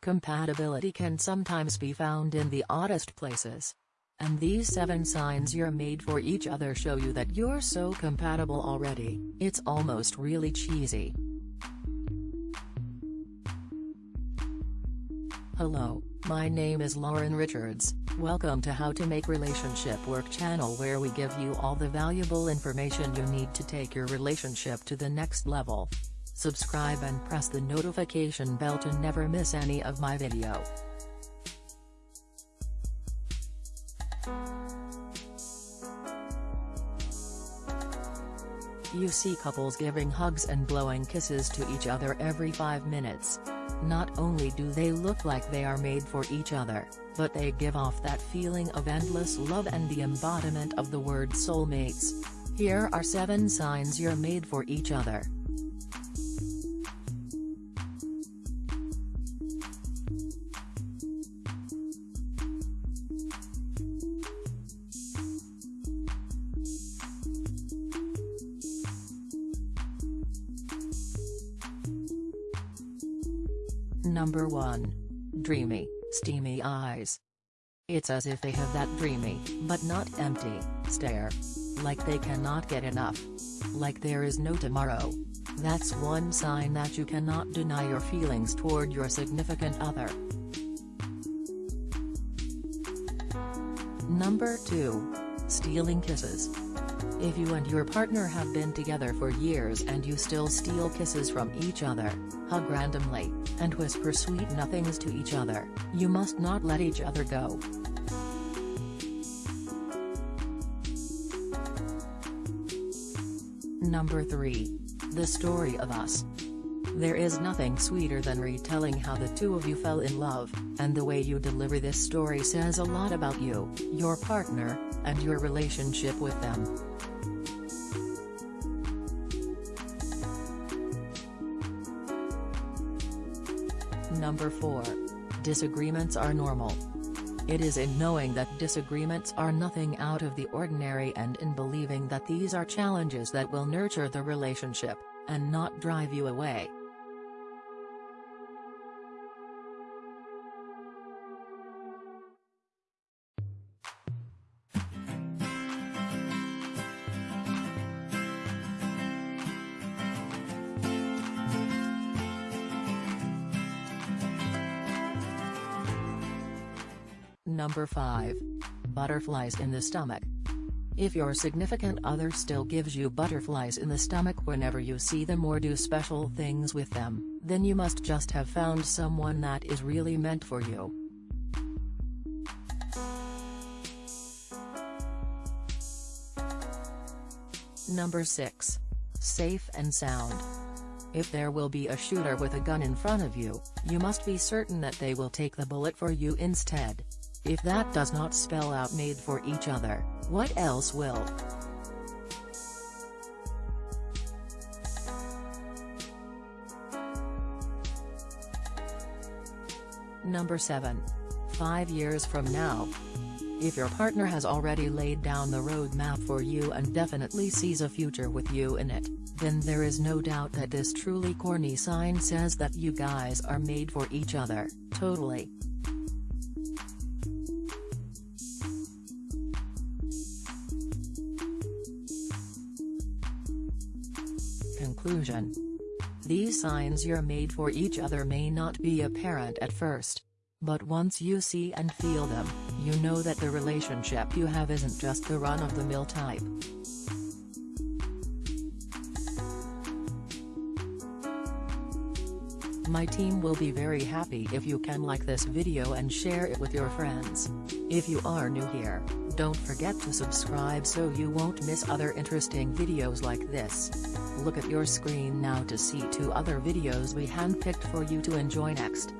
Compatibility can sometimes be found in the oddest places. And these 7 signs you're made for each other show you that you're so compatible already, it's almost really cheesy. Hello, my name is Lauren Richards, welcome to How to Make Relationship Work channel where we give you all the valuable information you need to take your relationship to the next level. Subscribe and press the notification bell to never miss any of my video. You see couples giving hugs and blowing kisses to each other every 5 minutes. Not only do they look like they are made for each other, but they give off that feeling of endless love and the embodiment of the word soulmates. Here are 7 signs you're made for each other. Number 1. Dreamy, steamy eyes. It's as if they have that dreamy, but not empty, stare. Like they cannot get enough. Like there is no tomorrow. That's one sign that you cannot deny your feelings toward your significant other. Number 2. Stealing kisses. If you and your partner have been together for years and you still steal kisses from each other, hug randomly, and whisper sweet nothings to each other, you must not let each other go. Number 3. The Story of Us. There is nothing sweeter than retelling how the two of you fell in love, and the way you deliver this story says a lot about you, your partner, and your relationship with them. Number 4. Disagreements are normal. It is in knowing that disagreements are nothing out of the ordinary and in believing that these are challenges that will nurture the relationship, and not drive you away. Number 5. Butterflies in the stomach. If your significant other still gives you butterflies in the stomach whenever you see them or do special things with them, then you must just have found someone that is really meant for you. Number 6. Safe and sound. If there will be a shooter with a gun in front of you, you must be certain that they will take the bullet for you instead. If that does not spell out made for each other, what else will? Number 7. 5 years from now. If your partner has already laid down the roadmap for you and definitely sees a future with you in it, then there is no doubt that this truly corny sign says that you guys are made for each other, totally. Conclusion These signs you're made for each other may not be apparent at first. But once you see and feel them, you know that the relationship you have isn't just the run-of-the-mill type. My team will be very happy if you can like this video and share it with your friends. If you are new here, don't forget to subscribe so you won't miss other interesting videos like this. Look at your screen now to see two other videos we handpicked for you to enjoy next.